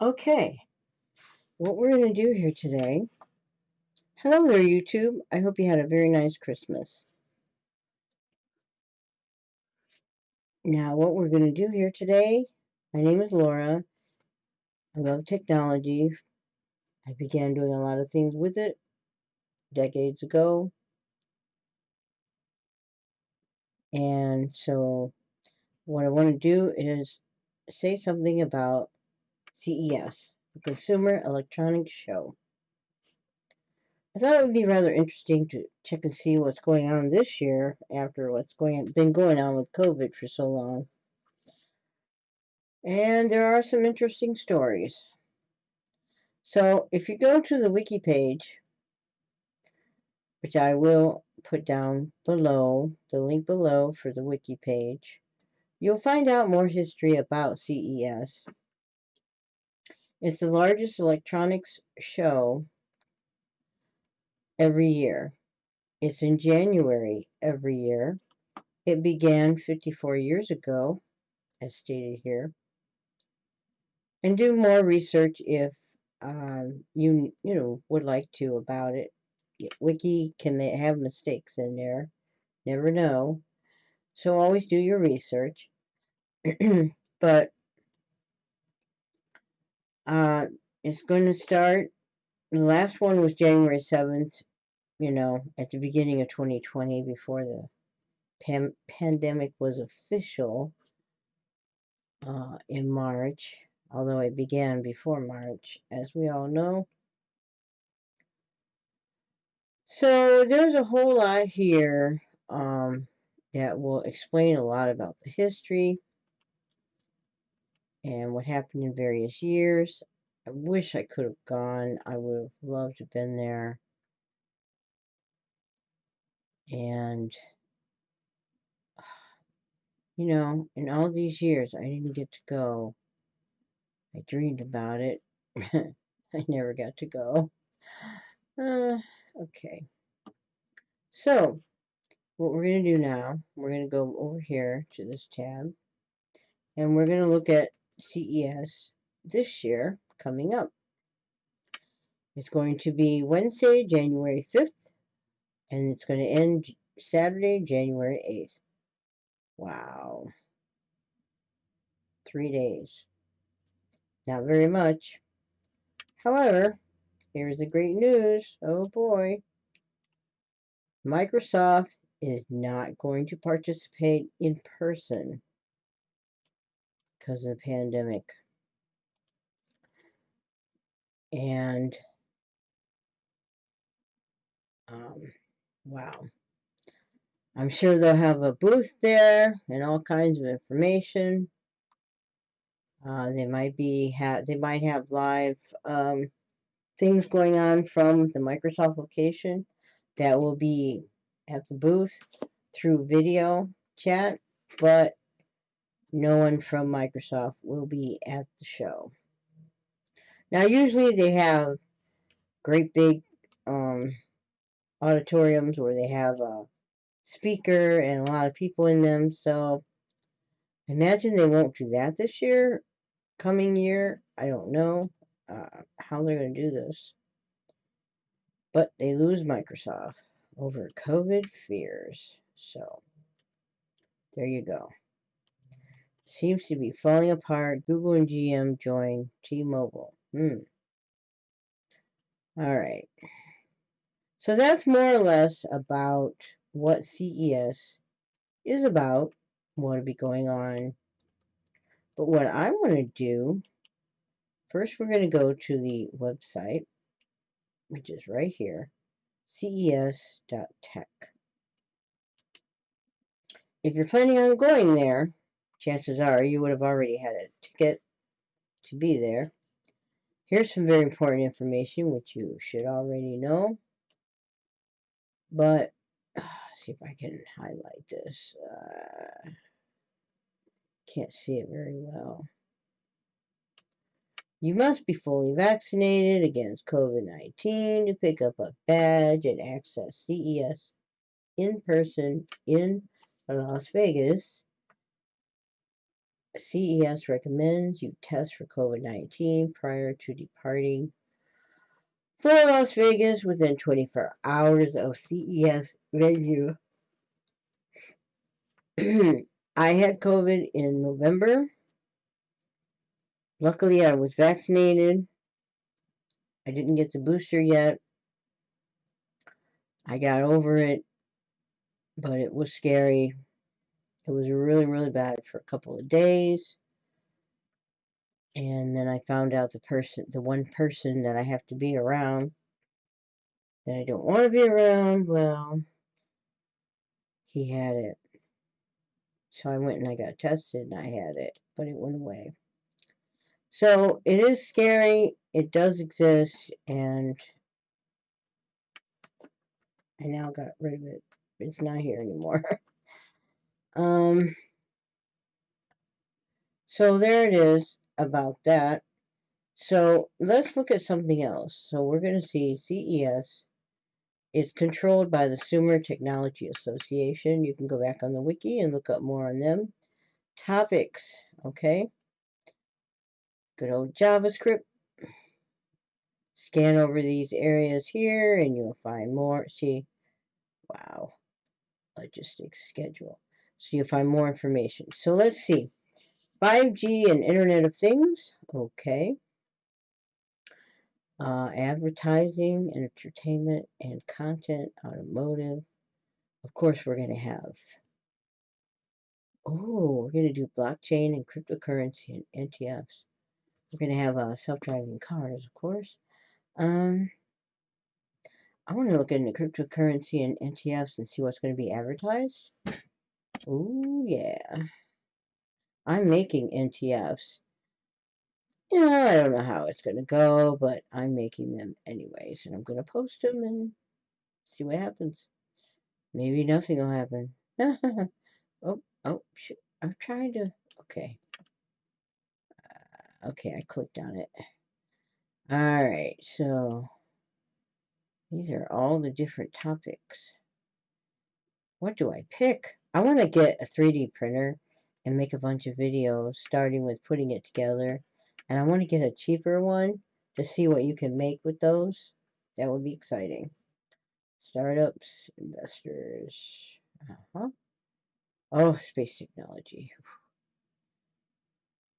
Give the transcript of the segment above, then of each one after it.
Okay, what we're going to do here today. Hello there, YouTube. I hope you had a very nice Christmas. Now, what we're going to do here today, my name is Laura. I love technology. I began doing a lot of things with it decades ago. And so, what I want to do is say something about CES, the Consumer Electronics Show. I thought it would be rather interesting to check and see what's going on this year after what's going been going on with COVID for so long. And there are some interesting stories. So if you go to the wiki page, which I will put down below, the link below for the wiki page, you'll find out more history about CES. It's the largest electronics show every year. It's in January every year. It began 54 years ago, as stated here. And do more research if um, you you know would like to about it. Wiki can have mistakes in there. Never know. So always do your research. but uh, it's going to start. The last one was January 7th, you know, at the beginning of 2020 before the pan pandemic was official uh, in March, although it began before March, as we all know. So there's a whole lot here um, that will explain a lot about the history and what happened in various years. I wish I could have gone. I would have loved to have been there. And, you know, in all these years, I didn't get to go. I dreamed about it. I never got to go. Uh, okay. So, what we're going to do now, we're going to go over here to this tab. And we're going to look at CES this year coming up. It's going to be Wednesday, January 5th, and it's going to end Saturday, January 8th. Wow. Three days. Not very much. However, here's the great news. Oh boy. Microsoft is not going to participate in person because of the pandemic. And um, wow. I'm sure they'll have a booth there and all kinds of information. Uh, they might be ha they might have live um, things going on from the Microsoft location that will be at the booth through video chat, but no one from Microsoft will be at the show. Now, usually they have great big um, auditoriums where they have a speaker and a lot of people in them, so imagine they won't do that this year. Coming year, I don't know uh, how they're going to do this. But they lose Microsoft over COVID fears. So, there you go seems to be falling apart. Google and GM join T-Mobile. Hmm. All right. So that's more or less about what CES is about, what will be going on. But what I want to do, first we're going to go to the website, which is right here, ces.tech. If you're planning on going there, chances are you would have already had a ticket to be there. Here's some very important information which you should already know. But, see if I can highlight this. Uh, can't see it very well. You must be fully vaccinated against COVID-19 to pick up a badge and access CES in person in Las Vegas CES recommends you test for COVID 19 prior to departing for Las Vegas within 24 hours of CES venue. I had COVID in November. Luckily, I was vaccinated. I didn't get the booster yet. I got over it, but it was scary. It was really, really bad for a couple of days. And then I found out the person, the one person that I have to be around that I don't want to be around, well, he had it. So I went and I got tested and I had it, but it went away. So it is scary. It does exist, and I now got rid of it. It's not here anymore. um. So there it is about that. So let's look at something else. So we're going to see CES is controlled by the Sumer Technology Association. You can go back on the wiki and look up more on them. Topics, okay? Good old JavaScript. Scan over these areas here and you'll find more. See, wow, logistics schedule. So you'll find more information. So let's see. 5G and Internet of Things, okay. Uh, advertising, and entertainment, and content, automotive. Of course, we're going to have, oh, we're going to do blockchain and cryptocurrency and NTFs. We're going to have uh, self-driving cars, of course. Um, I want to look into cryptocurrency and NTFs and see what's going to be advertised. Oh, yeah. I'm making NTFs. You know, I don't know how it's going to go, but I'm making them anyways. And I'm going to post them and see what happens. Maybe nothing will happen. oh, oh. I'm trying to... Okay. Uh, okay, I clicked on it. Alright, so... These are all the different topics. What do I pick? I want to get a 3D printer and make a bunch of videos, starting with putting it together. And I want to get a cheaper one to see what you can make with those. That would be exciting. Startups, investors. Uh-huh. Oh, space technology.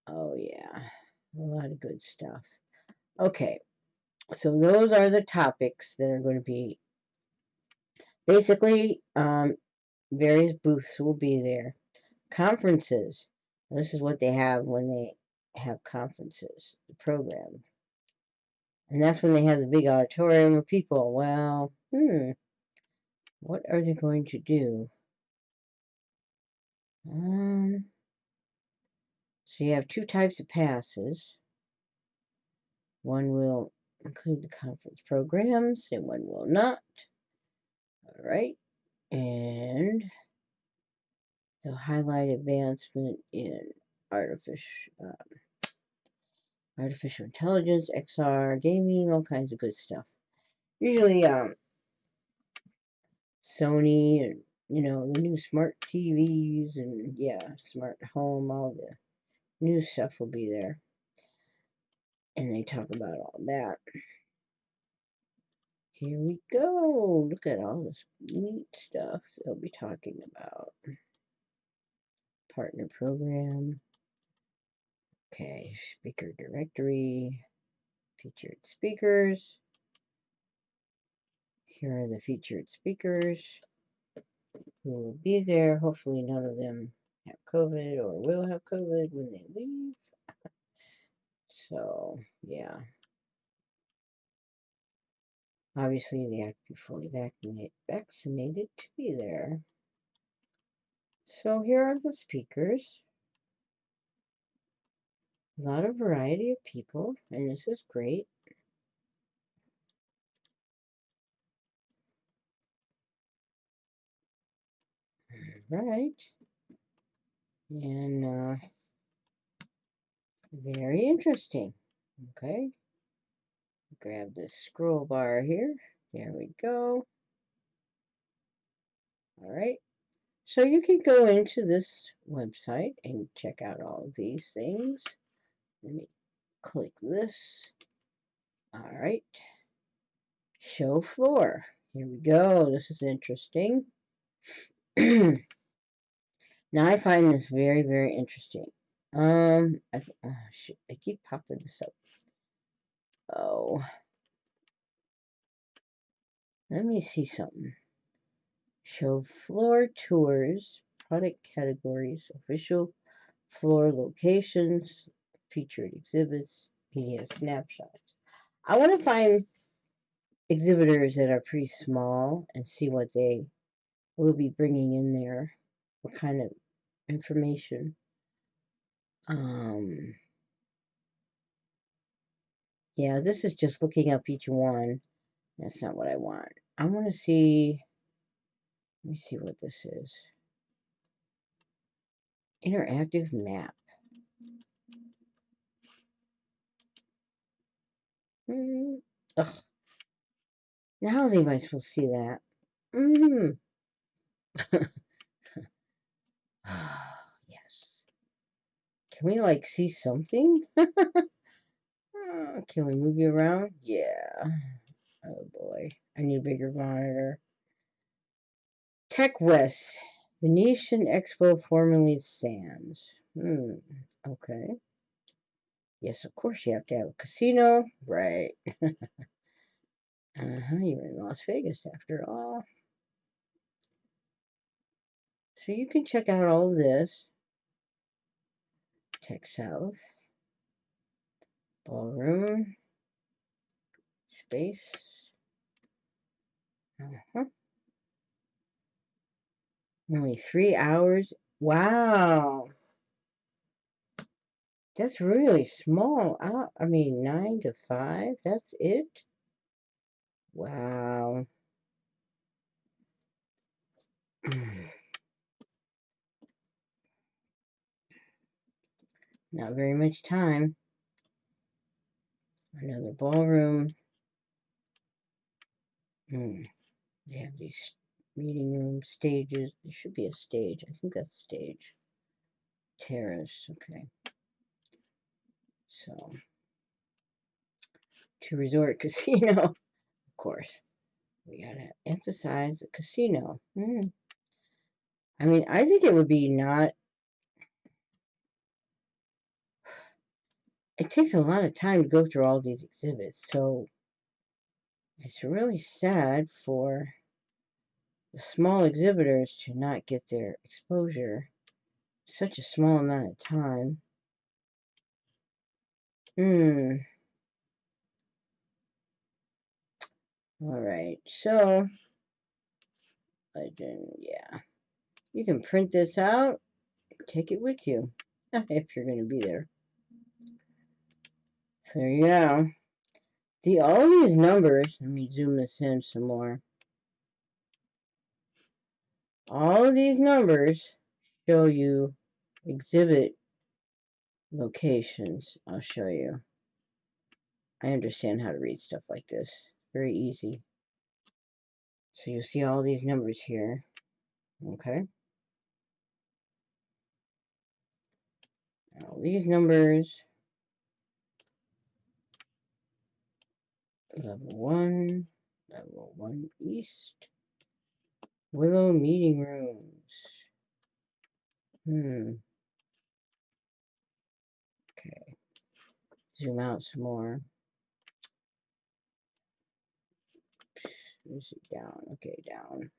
Oh, yeah. A lot of good stuff. Okay. So those are the topics that are going to be basically um, various booths will be there Conferences. This is what they have when they have conferences, the program. And that's when they have the big auditorium of people. Well, hmm, what are they going to do? Um, so you have two types of passes. One will include the conference programs and one will not. All right. And They'll highlight advancement in artificial, um, artificial intelligence, XR, gaming, all kinds of good stuff. Usually, um, Sony and you know the new smart TVs and yeah, smart home, all the new stuff will be there, and they talk about all that. Here we go. Look at all this neat stuff they'll be talking about partner program. Okay, speaker directory, featured speakers. Here are the featured speakers who will be there. Hopefully none of them have COVID or will have COVID when they leave. So, yeah. Obviously, they have to be fully vaccinated, to be there. So here are the speakers. A lot of variety of people, and this is great. Right. And uh, very interesting. Okay. Grab this scroll bar here. There we go. All right. So you can go into this website and check out all these things. Let me click this. All right. Show floor. Here we go. This is interesting. now I find this very, very interesting. Um, I, oh, I keep popping this up. Oh. Let me see something. Show floor tours, product categories, official floor locations, featured exhibits, media snapshots. I want to find exhibitors that are pretty small and see what they will be bringing in there, what kind of information. Um, yeah, this is just looking up each one. That's not what I want. I want to see, let me see what this is. Interactive map. Mm, ugh. Now how am I supposed to see that? Mm. yes. Can we like see something? Uh, can we move you around? Yeah. Oh boy. I need a bigger monitor. Tech West. Venetian Expo, formerly Sands. Hmm. Okay. Yes, of course you have to have a casino. Right. uh-huh. You're in Las Vegas after all. So you can check out all this. Tech South. Ballroom. Space. Uh-huh. Only three hours. Wow. That's really small. I, I mean, nine to five. That's it. Wow. Not very much time. Another ballroom. Hmm. They have these meeting room stages. There should be a stage. I think that's stage. Terrace. Okay. So, to resort casino, of course. We gotta emphasize the casino. Hmm. I mean, I think it would be not. It takes a lot of time to go through all these exhibits, so it's really sad for the small exhibitors to not get their exposure such a small amount of time. Hmm. All right, so legend, yeah. You can print this out, take it with you if you're going to be there. So yeah, the all these numbers. Let me zoom this in some more. All these numbers show you exhibit locations. I'll show you. I understand how to read stuff like this. Very easy. So you see all these numbers here. Okay. All these numbers. Level 1. Level 1 East. Willow Meeting Rooms. Hmm. Okay. Zoom out some more. Is it down? Okay, down.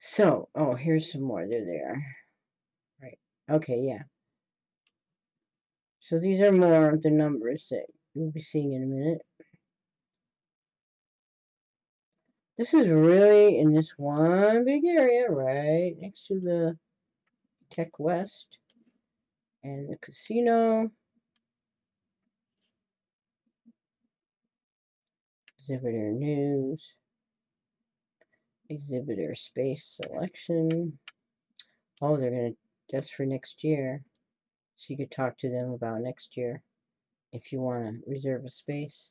So, oh, here's some more. They're there. Right. Okay, yeah. So these are more of the numbers that you'll be seeing in a minute. This is really in this one big area right next to the Tech West and the casino. Exhibitor news. Exhibitor space selection. Oh, they're going to, that's for next year. So you could talk to them about next year if you want to reserve a space.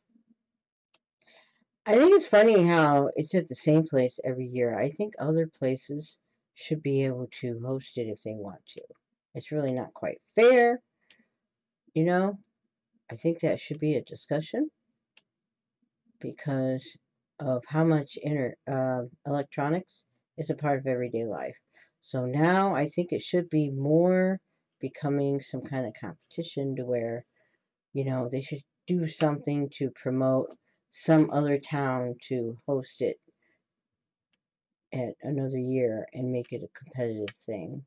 I think it's funny how it's at the same place every year. I think other places should be able to host it if they want to. It's really not quite fair, you know. I think that should be a discussion because of how much inter uh, electronics is a part of everyday life. So now I think it should be more becoming some kind of competition to where, you know, they should do something to promote some other town to host it at another year and make it a competitive thing.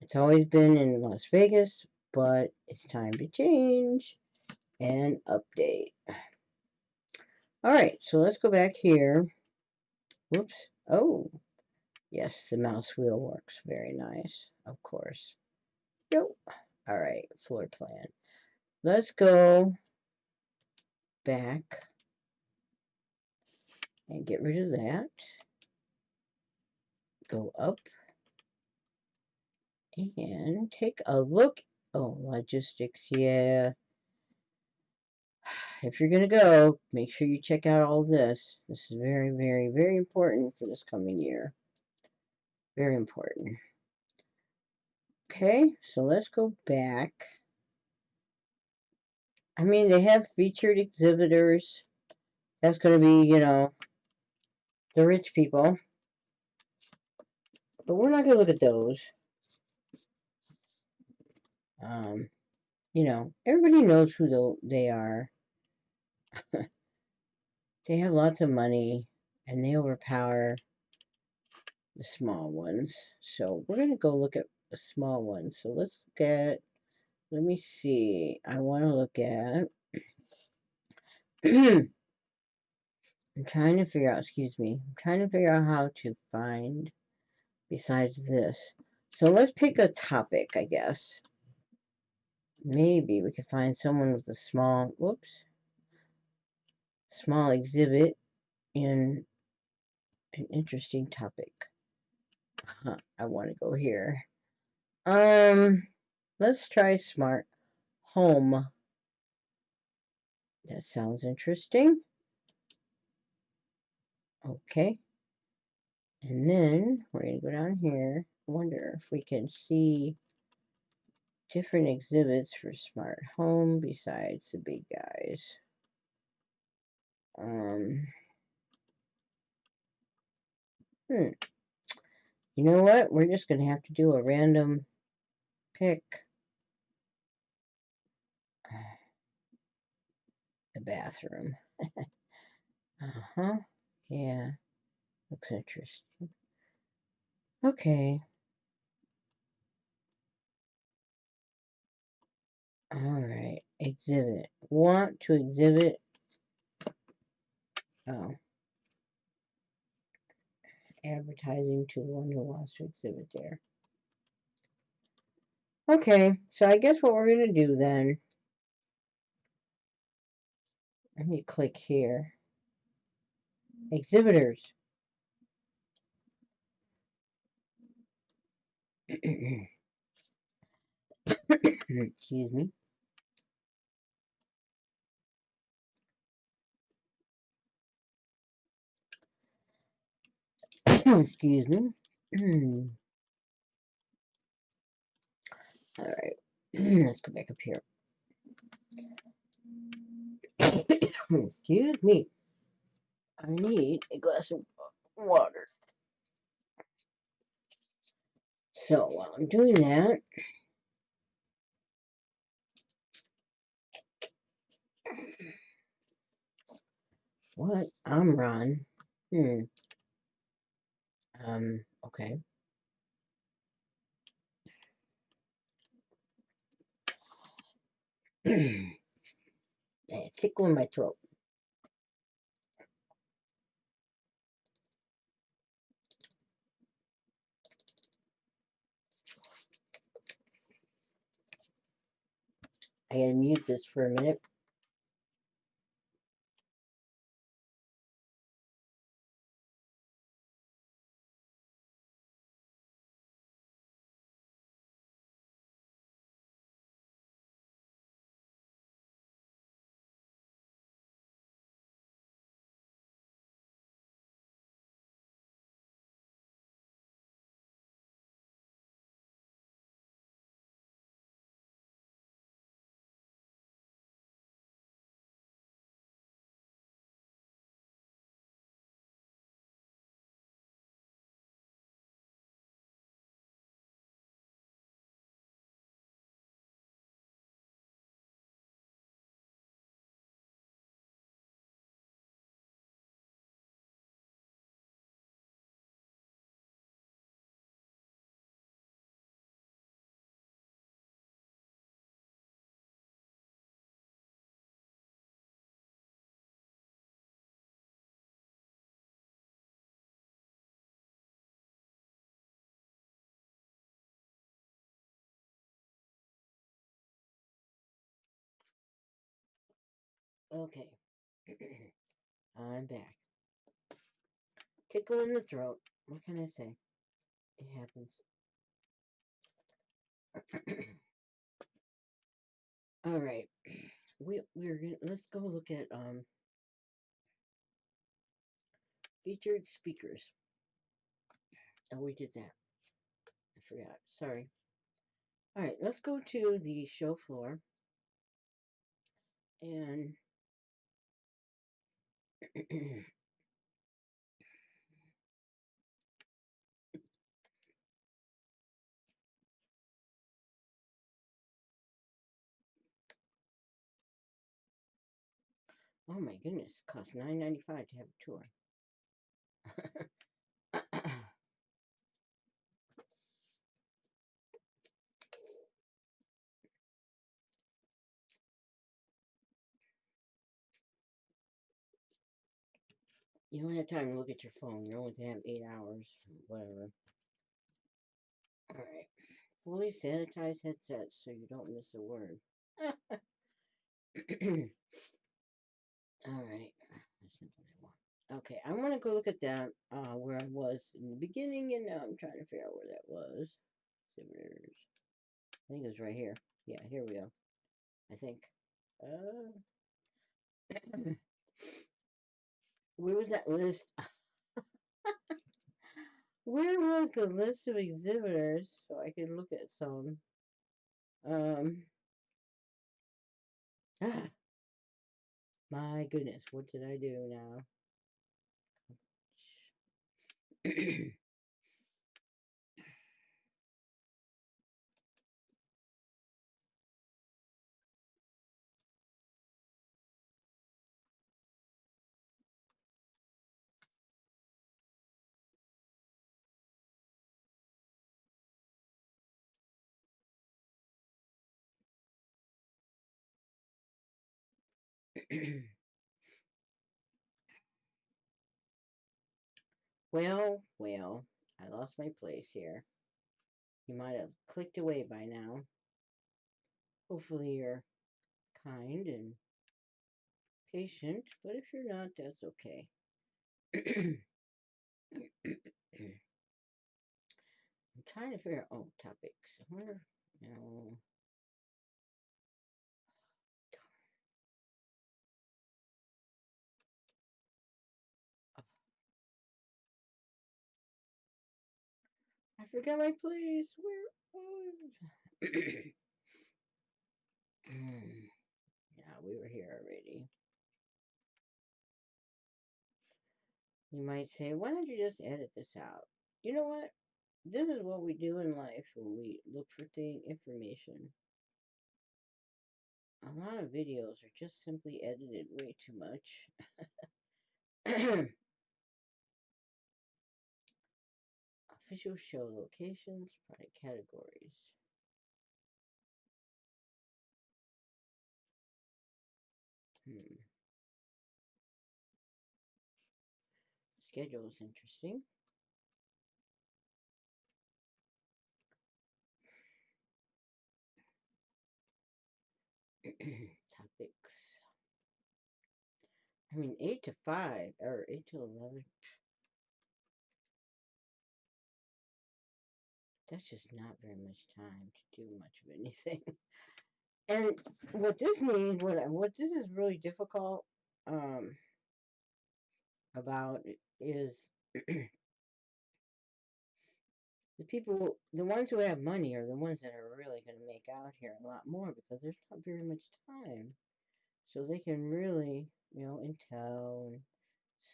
It's always been in Las Vegas, but it's time to change and update. All right, so let's go back here. Whoops. Oh, yes, the mouse wheel works very nice, of course. Yep. All right, floor plan. Let's go back and get rid of that. Go up and take a look. Oh, logistics, yeah. If you're going to go, make sure you check out all this. This is very, very, very important for this coming year. Very important. Okay, so let's go back. I mean, they have featured exhibitors. That's going to be, you know, the rich people. But we're not going to look at those. Um, you know, everybody knows who they are. they have lots of money and they overpower the small ones. So we're going to go look at small ones. So let's get, let me see. I want to look at, I'm trying to figure out, excuse me, I'm trying to figure out how to find besides this. So let's pick a topic, I guess. Maybe we could find someone with a small, whoops, small exhibit in an interesting topic. I want to go here. Um, let's try smart home. That sounds interesting. Okay. And then we're going to go down here. wonder if we can see different exhibits for smart home besides the big guys. Um, hmm. You know what? We're just going to have to do a random pick. The bathroom. uh-huh. Yeah. Looks interesting. Okay. All right. Exhibit. Want to exhibit. Oh advertising to the one who wants to exhibit there. Okay, so I guess what we're going to do then, let me click here. Exhibitors. Excuse me. Excuse me. All right, let's go back up here. Excuse me. I need a glass of water. So while I'm doing that, what? I'm Ron. Hmm. Um, okay. tickle in my throat. I gotta mute this for a minute. Okay. I'm back. Tickle in the throat. What can I say? It happens. All right. We we're gonna let's go look at um featured speakers. Oh, we did that. I forgot. Sorry. All right, let's go to the show floor and oh my goodness, it costs nine ninety five to have a tour. you don't have time to look at your phone. You're only have eight hours, whatever. All right. Fully sanitized headsets so you don't miss a word. All right. That's not what I want. Okay, I want to go look at that uh, where I was in the beginning, and now I'm trying to figure out where that was. Exhibitors. I think it was right here. Yeah, here we go. I think. Uh, where was that list? where was the list of exhibitors so I could look at some? Um. Ah, my goodness, what did I do now? well, well, I lost my place here. You might have clicked away by now. Hopefully you're kind and patient, but if you're not, that's okay. I'm trying to figure out, oh, topics. I wonder, no. Forgot my place. Where? Yeah, we were here already. You might say, why don't you just edit this out? You know what? This is what we do in life when we look for thing information. A lot of videos are just simply edited way too much. Official show locations, product categories. Hmm. Schedule is interesting. Topics. I mean, 8 to 5 or 8 to 11. That's just not very much time to do much of anything. and what this means, what what this is really difficult um, about is the people, the ones who have money are the ones that are really going to make out here a lot more because there's not very much time. So they can really, you know, Intel and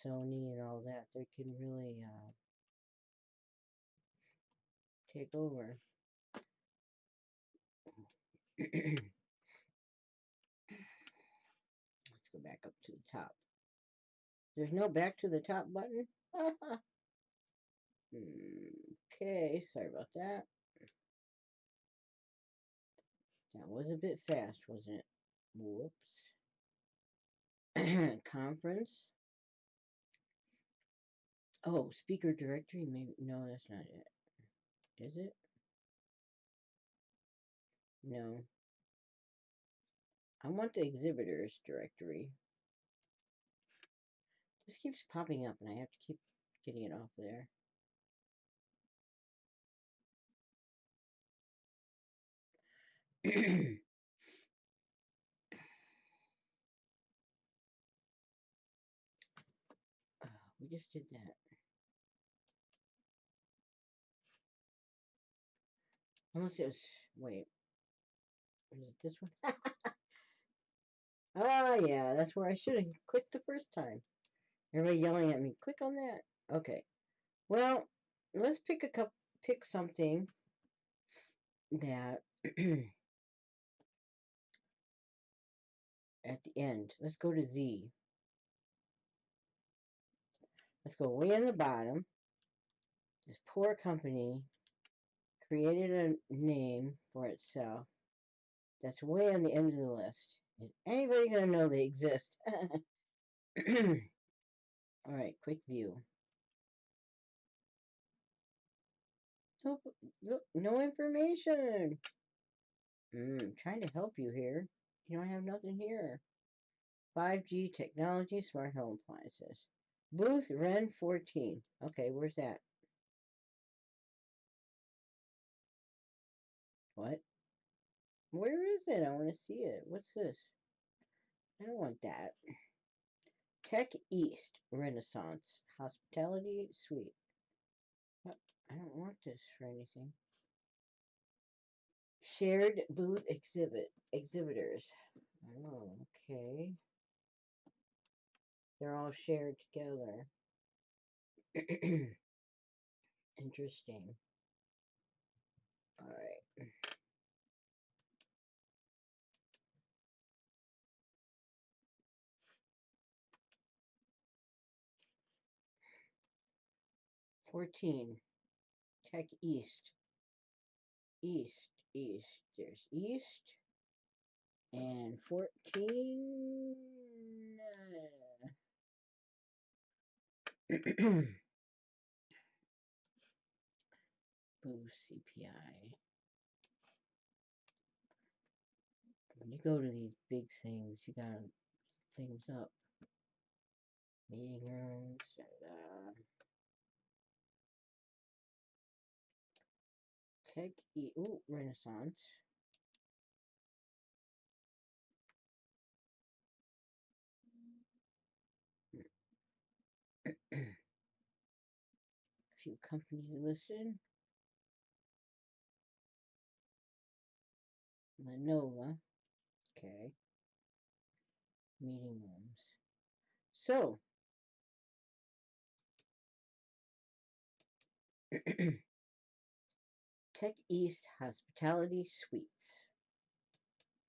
Sony and all that, they can really uh, take over. Let's go back up to the top. There's no back to the top button? okay, sorry about that. That was a bit fast, wasn't it? Whoops. Conference. Oh, speaker directory? Maybe no, that's not it. Is it? No. I want the exhibitors directory. This keeps popping up and I have to keep getting it off there. Uh, we just did that. Unless it was, wait, Is it this one? oh yeah, that's where I should have clicked the first time. Everybody yelling at me, click on that. Okay. Well, let's pick a cup, pick something that at the end. Let's go to Z. Let's go way in the bottom. This poor company created a name for itself that's way on the end of the list. Is anybody going to know they exist? All right, quick view. Nope, no information. Mm, trying to help you here. You don't have nothing here. 5G technology, smart home appliances. Booth Ren 14. Okay, where's that? What? Where is it? I want to see it. What's this? I don't want that. Tech East Renaissance Hospitality Suite. What? I don't want this for anything. Shared booth exhibit exhibitors. Oh, okay. They're all shared together. Interesting. All right. Fourteen. Tech East. East, East. There's East. And 14. Uh, Boo CPI. When you go to these big things, you gotta things up. Meeting rooms and uh, Tech E ooh, Renaissance. few companies listed. Lenovo. Okay. Meeting rooms. So, Tech East Hospitality Suites.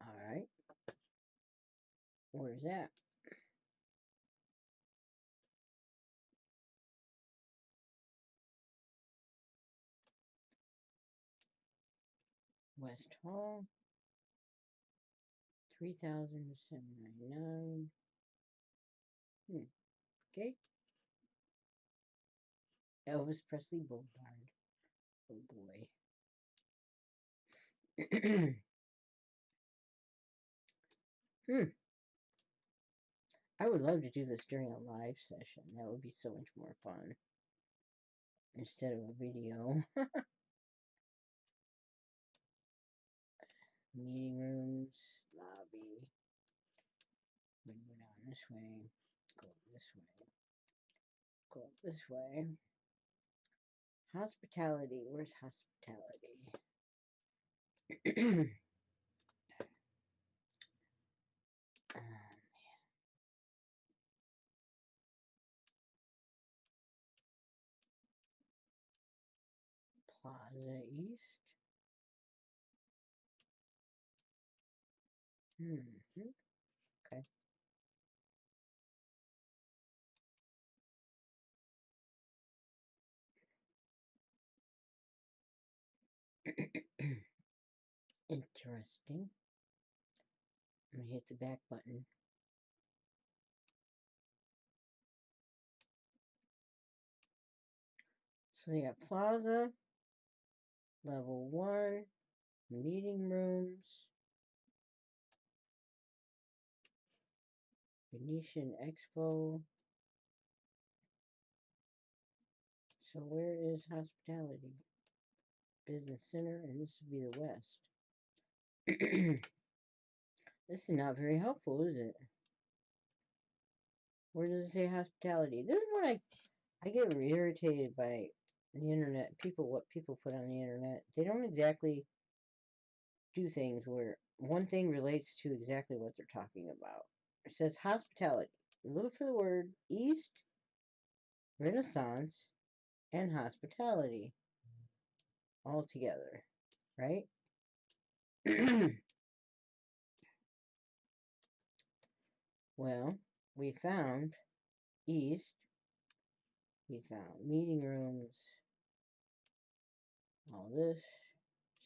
All right. Where's that? West Hall. Three thousand seven ninety nine. Hmm. Okay. Elvis Presley Boulevard. Oh boy. hmm. I would love to do this during a live session. That would be so much more fun. Instead of a video. Meeting rooms, lobby. We go down this way. Go this way. Go this way. Hospitality. Where's hospitality? oh, Plaza East. Hmm. Interesting. I'm gonna hit the back button. So they got plaza, level one, meeting rooms, Venetian Expo, So where is hospitality? Business center, and this would be the west. this is not very helpful, is it? Where does it say hospitality? This is what I I get irritated by the internet. People, what people put on the internet, they don't exactly do things where one thing relates to exactly what they're talking about. It says hospitality. Look for the word East Renaissance and hospitality all together, right? well, we found East. We found meeting rooms. All this.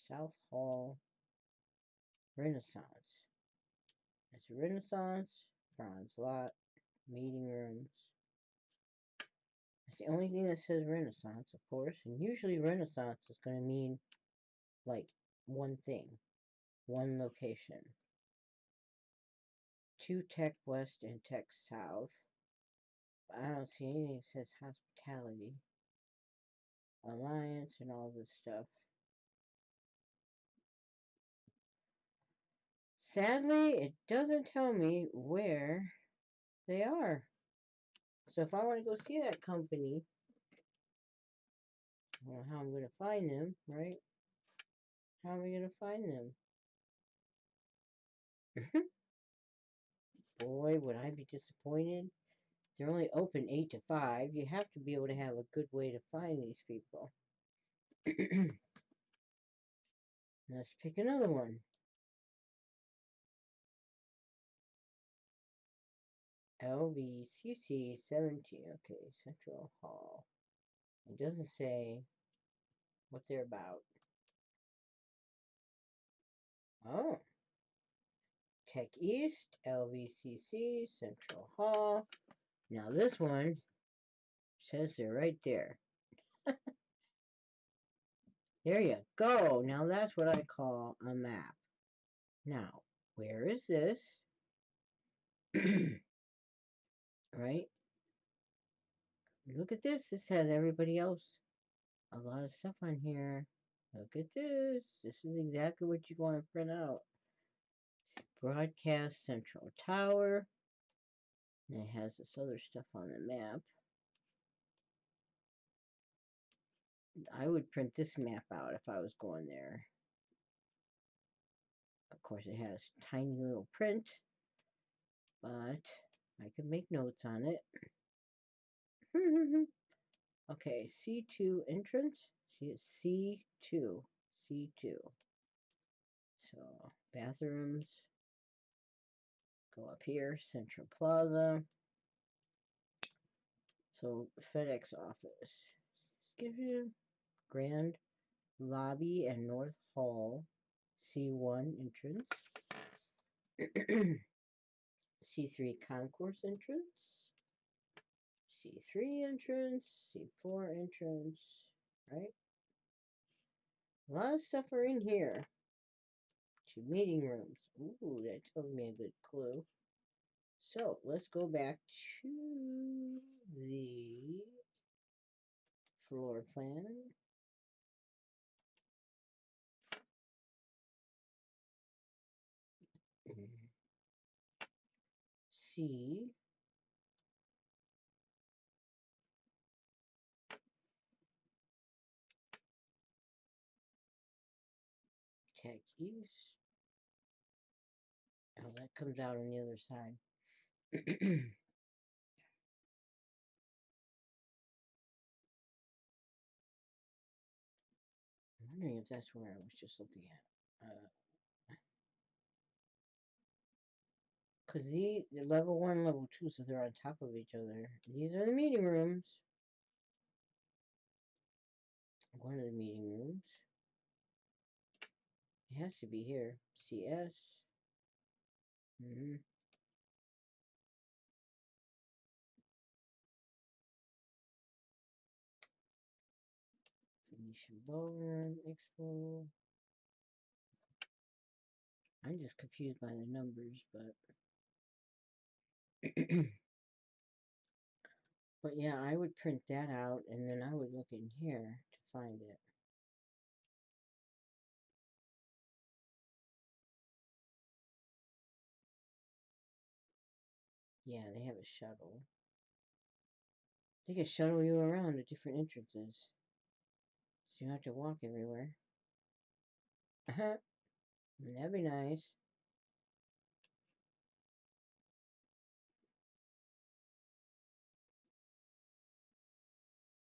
South Hall. Renaissance. It's Renaissance, bronze lot, meeting rooms. It's the only thing that says Renaissance, of course, and usually Renaissance is going to mean like one thing, one location. Two Tech West and Tech South. I don't see anything that says hospitality, alliance, and all this stuff. Sadly, it doesn't tell me where they are. So if I want to go see that company, I don't know how I'm going to find them, right? How am I going to find them? Boy, would I be disappointed. They're only open 8 to 5. You have to be able to have a good way to find these people. Let's pick another one. LVCC 17. Okay, Central Hall. It doesn't say what they're about. Oh. Tech East, LVCC, Central Hall. Now this one says they're right there. there you go. Now that's what I call a map. Now, where is this? right? Look at this. This has everybody else. A lot of stuff on here. Look at this. This is exactly what you want to print out. Broadcast Central Tower. And it has this other stuff on the map. I would print this map out if I was going there. Of course, it has tiny little print, but I can make notes on it. okay, C2 entrance. C2. C2. So, bathrooms. Go up here, Central Plaza. So, FedEx office. Give you Grand Lobby and North Hall. C1 entrance. C3 concourse entrance, C3 entrance, C4 entrance, right? A lot of stuff are in here. Two meeting rooms. Ooh, that tells me a good clue. So let's go back to the floor plan. C Tech East. Oh, that comes out on the other side. I'm wondering if that's where I was just looking at. Uh, Because the level one, level two, so they're on top of each other. These are the meeting rooms. One of the meeting rooms. It has to be here. CS. Mm -hmm. Ballroom Expo. I'm just confused by the numbers, but But yeah, I would print that out and then I would look in here to find it. Yeah, they have a shuttle. They can shuttle you around to different entrances. So you don't have to walk everywhere. Uh-huh. That'd be nice.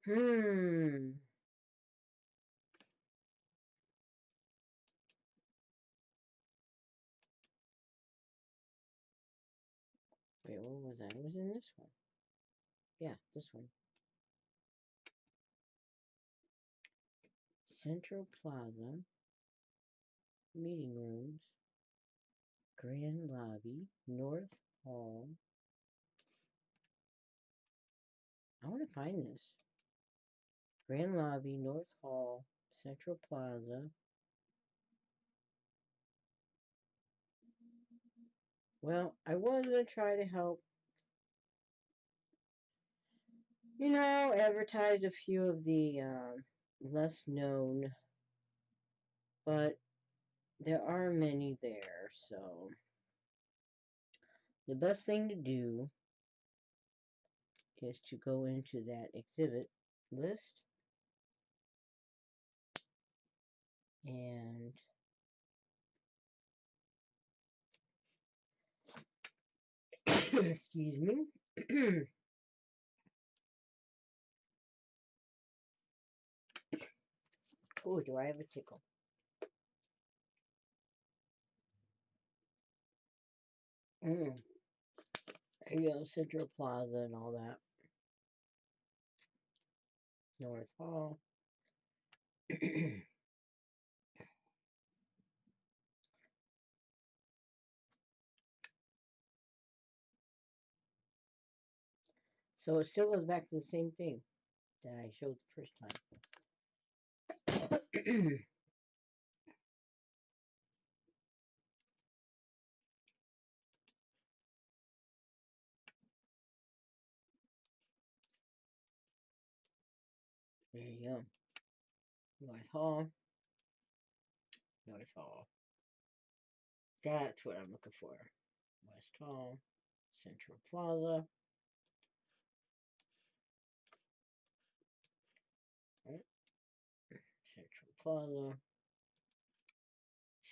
Hmm. Wait, what was that? It was in this one. Yeah, this one. Central Plaza, meeting rooms, grand lobby, North Hall. I want to find this. Grand lobby, North Hall, Central Plaza. Well, I was going to try to help, you know, advertise a few of the um, less known, but there are many there, so the best thing to do is to go into that exhibit list and excuse me oh do I have a tickle mm. you go Central Plaza and all that North Hall So it still goes back to the same thing that I showed the first time. there you go. North Hall. North Hall. That's what I'm looking for. West Hall. Central Plaza.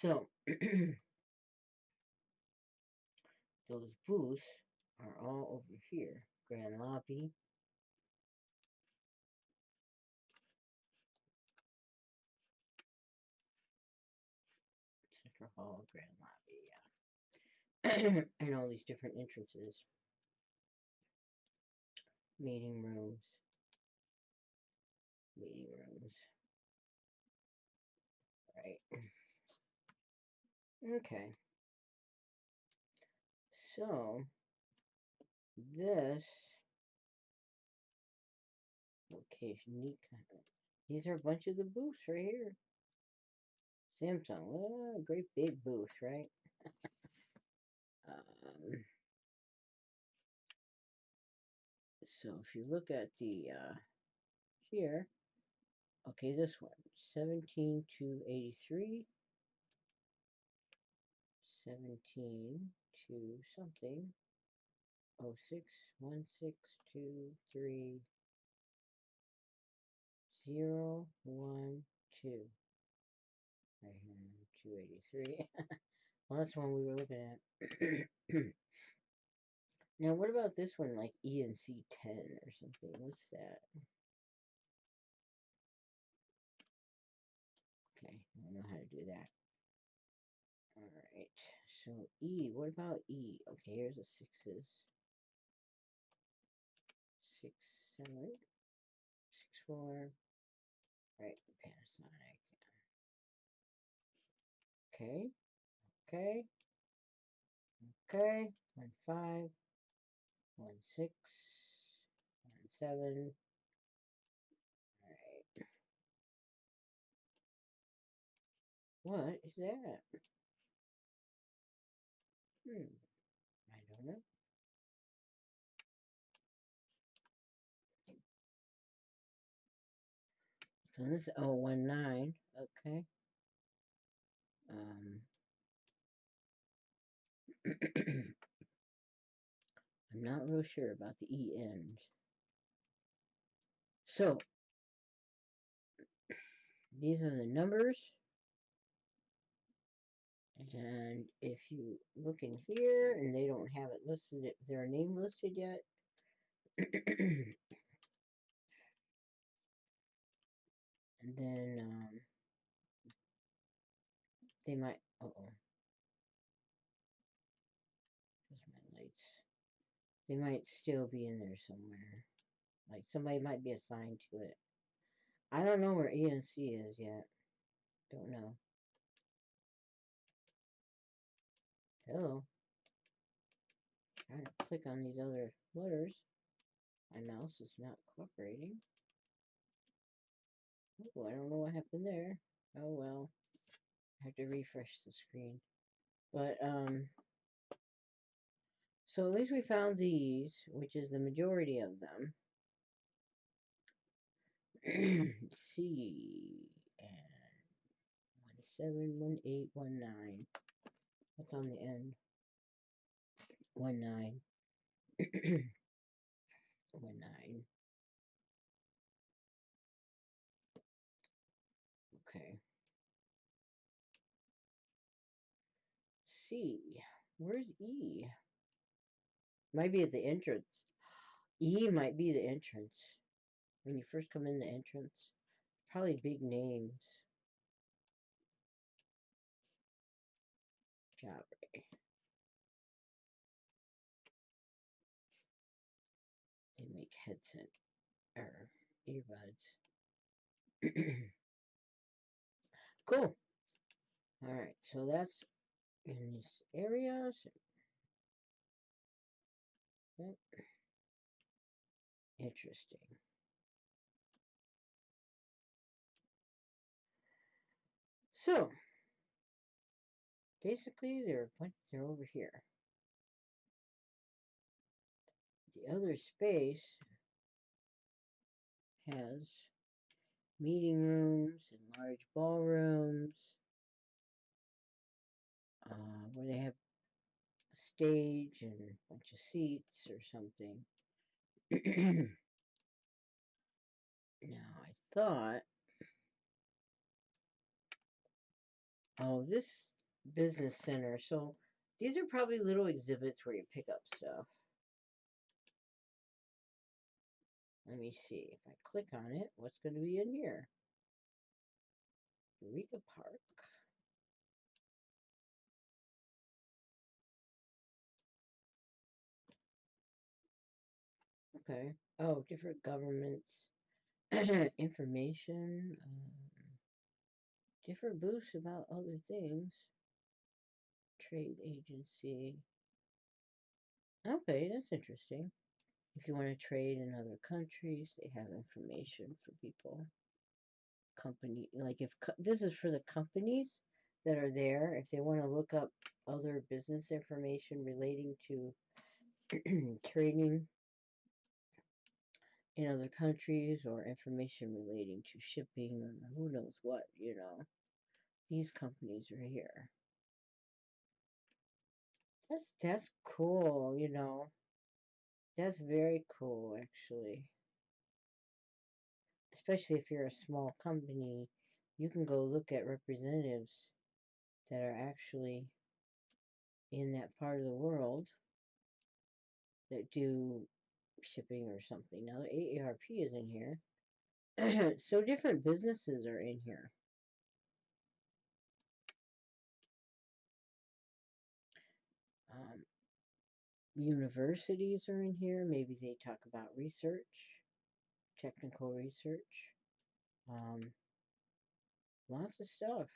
So, those booths are all over here. Grand Lobby. Central Hall, Grand Lobby, yeah. and all these different entrances. Meeting rooms. Meeting rooms. Right. Okay. So, this location, neat. These are a bunch of the booths right here. Samsung, great big booth, right? um, so if you look at the uh, here, okay, this one, 17 to 83, 17 to something, oh six one six two three zero one two. Right here, 283. well, that's the one we were looking at. now, what about this one, like ENC 10 or something? What's that? Know how to do that. Alright, so E, what about E? Okay, here's the sixes. Six, seven, six, four. Right, Panasonic. Okay, okay, okay. One five, one six, one seven. What is that? Hmm. I don't know. So this is 019. Okay. Um. I'm not real sure about the E end. So, these are the numbers. And if you look in here and they don't have it listed, their name listed yet. and then um, they might, uh oh, where's my lights? They might still be in there somewhere. Like somebody might be assigned to it. I don't know where ENC is yet. Don't know. Hello. Trying to click on these other letters. My mouse is not cooperating. Oh, I don't know what happened there. Oh well. I have to refresh the screen. But, um, so at least we found these, which is the majority of them. C and eight one nine. What's on the end? One nine. one nine. Okay. C. Where's E? Might be at the entrance. E might be the entrance. When you first come in the entrance. Probably big names. Jabra. They make headset or earbuds. cool. Alright, so that's in this area. Oh. Interesting. So, basically, they're they're over here. The other space has meeting rooms and large ballrooms uh, where they have a stage and a bunch of seats or something. now, I thought Oh, this business center. So these are probably little exhibits where you pick up stuff. Let me see. If I click on it, what's going to be in here? Eureka Park. Okay. Oh, different governments. Information. Um, different booths about other things. Trade agency. Okay, that's interesting. If you want to trade in other countries, they have information for people. Company, like if this is for the companies that are there, if they want to look up other business information relating to trading in other countries or information relating to shipping who knows what, you know these companies are here. That's that's cool, you know. That's very cool actually. Especially if you're a small company, you can go look at representatives that are actually in that part of the world that do shipping or something. Now AARP is in here. so different businesses are in here. Um, universities are in here. Maybe they talk about research, technical research. Um, lots of stuff.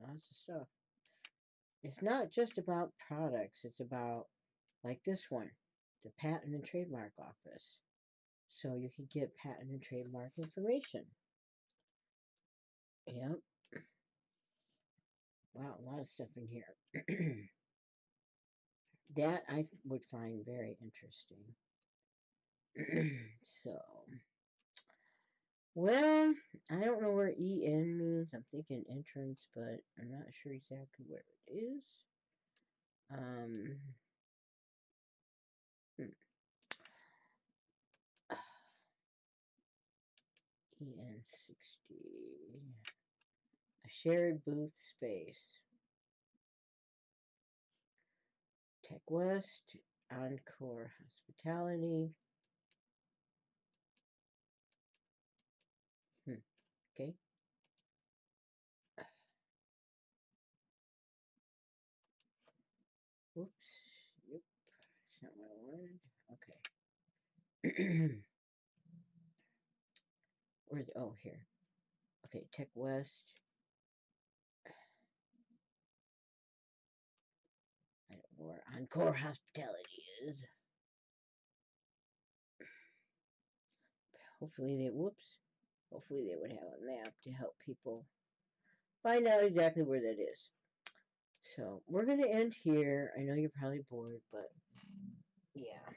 Lots of stuff. It's not just about products. It's about, like this one, the Patent and Trademark Office. So you can get patent and trademark information. Yep. Wow, a lot of stuff in here. that I would find very interesting. so, Well, I don't know where EN means. I'm thinking entrance, but I'm not sure exactly where it is. Um, hmm. EN60. A shared booth space. Tech West, Encore Hospitality. Hmm. Okay. Oops. Yep. That's not what I wanted. Okay. Where's oh here. Okay, Tech West. I don't know where Encore Hospitality is. Hopefully they whoops. Hopefully they would have a map to help people find out exactly where that is. So we're gonna end here. I know you're probably bored, but yeah.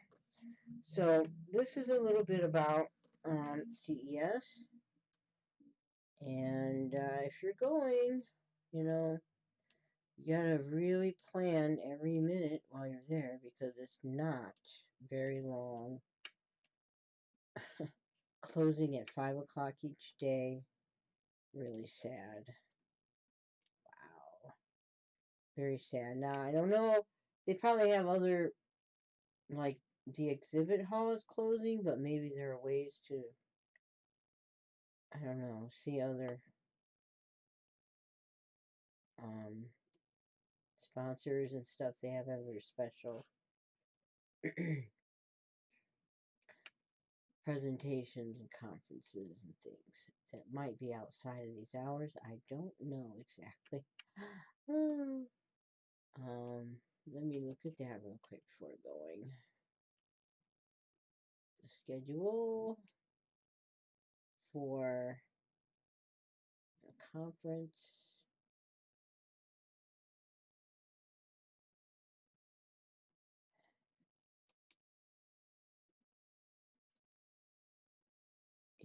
So this is a little bit about um, CES. And uh, if you're going, you know, you gotta really plan every minute while you're there because it's not very long. Closing at 5 o'clock each day. Really sad. Wow. Very sad. Now, I don't know. They probably have other, like, the exhibit hall is closing, but maybe there are ways to, I don't know, see other um, sponsors and stuff. They have other special presentations and conferences and things that might be outside of these hours. I don't know exactly. um, let me look at that real quick before going. The schedule for a conference.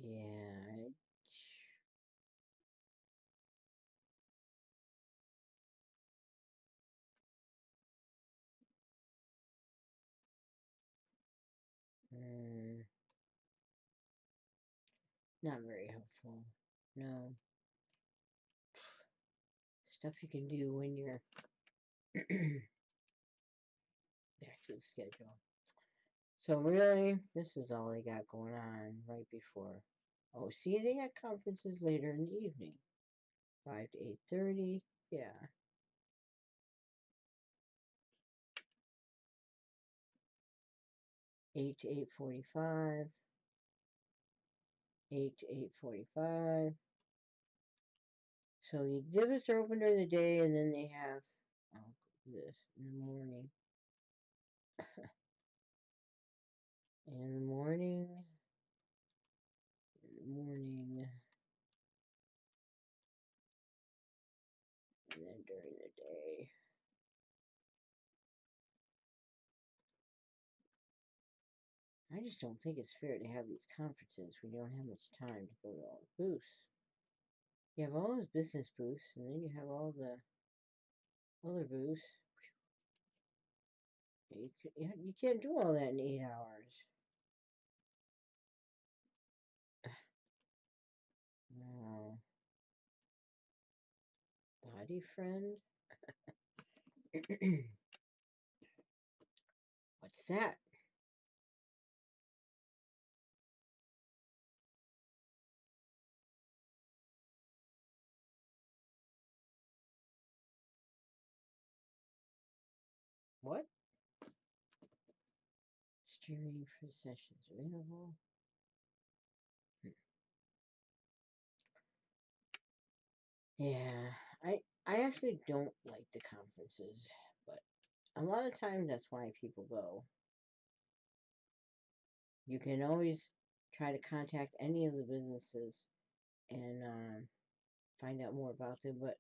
Yeah. Mm, not very helpful. No. Stuff you can do when you're back to the schedule. So really, this is all they got going on right before. Oh, see, they got conferences later in the evening. 5 to 8.30, yeah. Eight to eight forty-five. Eight to eight forty-five. So the exhibits are open during the day, and then they have oh, this in the morning. in the morning. Morning. And then during the day. I just don't think it's fair to have these conferences when you don't have much time to go to all the booths. You have all those business booths, and then you have all the other booths. You, you can't do all that in eight hours. Body friend? What's that? What? Streaming for sessions available. Hmm. Yeah, I I actually don't like the conferences, but a lot of times that's why people go. You can always try to contact any of the businesses and um, find out more about them, but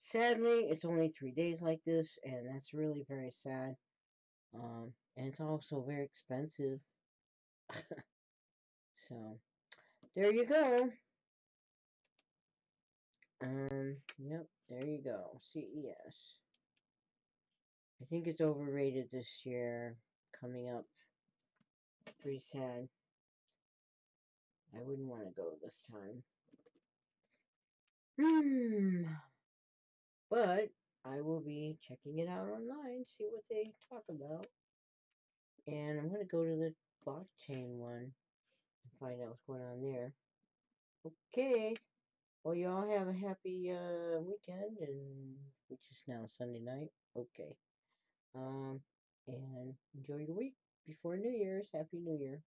sadly, it's only three days like this, and that's really very sad. Um, and it's also very expensive. so, there you go. Um, yep, there you go. CES. I think it's overrated this year. Coming up. Pretty sad. I wouldn't want to go this time. Hmm. But I will be checking it out online, see what they talk about. And I'm going to go to the blockchain one and find out what's going on there. Okay. Well, you all have a happy uh, weekend, and which is now Sunday night. Okay. Um, and enjoy your week before New Year's. Happy New Year.